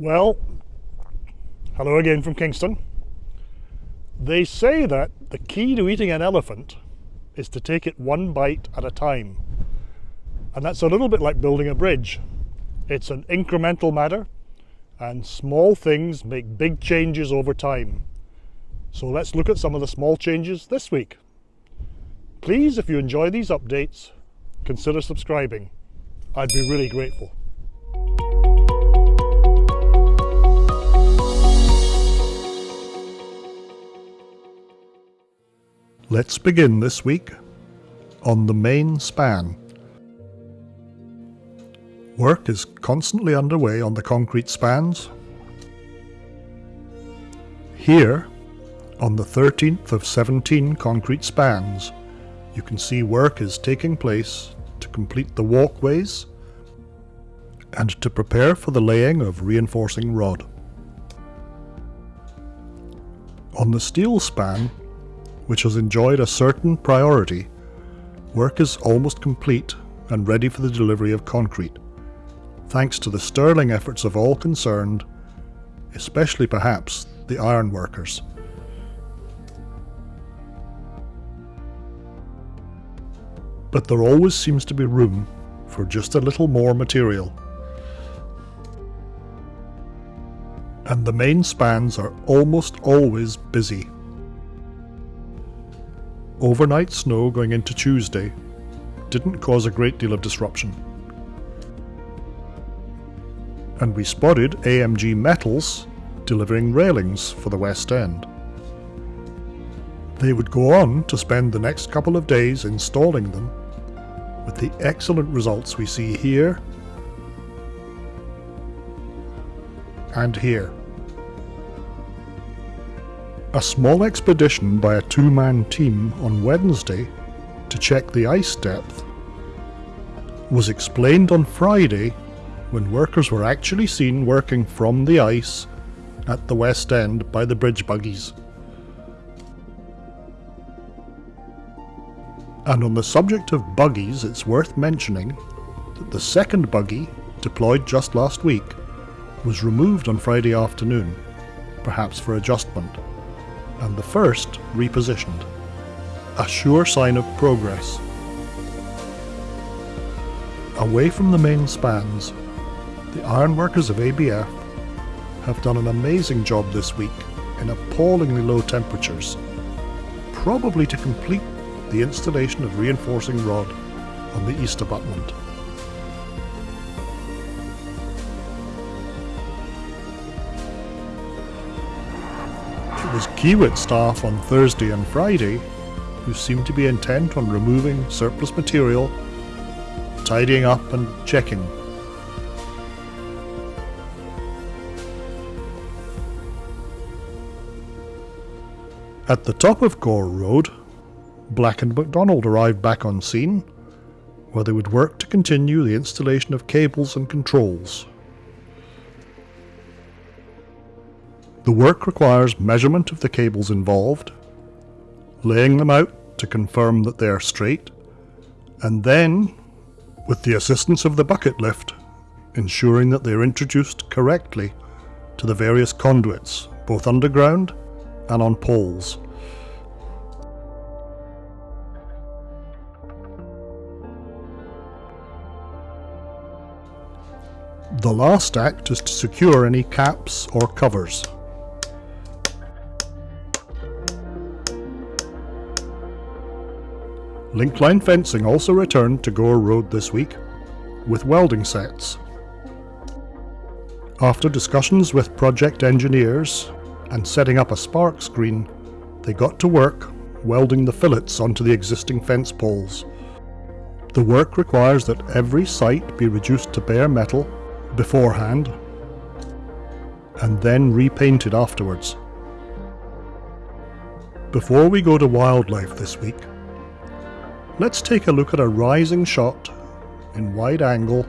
Well, hello again from Kingston. They say that the key to eating an elephant is to take it one bite at a time. And that's a little bit like building a bridge. It's an incremental matter and small things make big changes over time. So let's look at some of the small changes this week. Please, if you enjoy these updates, consider subscribing. I'd be really grateful. Let's begin this week on the main span. Work is constantly underway on the concrete spans. Here, on the 13th of 17 concrete spans, you can see work is taking place to complete the walkways and to prepare for the laying of reinforcing rod. On the steel span, which has enjoyed a certain priority, work is almost complete and ready for the delivery of concrete, thanks to the sterling efforts of all concerned, especially perhaps the iron workers. But there always seems to be room for just a little more material. And the main spans are almost always busy overnight snow going into Tuesday didn't cause a great deal of disruption. And we spotted AMG Metals delivering railings for the West End. They would go on to spend the next couple of days installing them with the excellent results we see here and here. A small expedition by a two-man team on Wednesday to check the ice depth was explained on Friday when workers were actually seen working from the ice at the West End by the bridge buggies. And on the subject of buggies, it's worth mentioning that the second buggy, deployed just last week, was removed on Friday afternoon, perhaps for adjustment and the first repositioned. A sure sign of progress. Away from the main spans, the ironworkers of ABF have done an amazing job this week in appallingly low temperatures, probably to complete the installation of reinforcing rod on the east abutment. It was Kiewit staff on Thursday and Friday who seemed to be intent on removing surplus material, tidying up and checking. At the top of Gore Road, Black and McDonald arrived back on scene, where they would work to continue the installation of cables and controls. The work requires measurement of the cables involved, laying them out to confirm that they are straight, and then, with the assistance of the bucket lift, ensuring that they are introduced correctly to the various conduits, both underground and on poles. The last act is to secure any caps or covers. Linkline fencing also returned to Gore Road this week, with welding sets. After discussions with project engineers and setting up a spark screen, they got to work welding the fillets onto the existing fence poles. The work requires that every site be reduced to bare metal beforehand and then repainted afterwards. Before we go to wildlife this week, Let's take a look at a rising shot in wide angle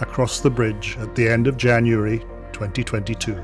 across the bridge at the end of January 2022.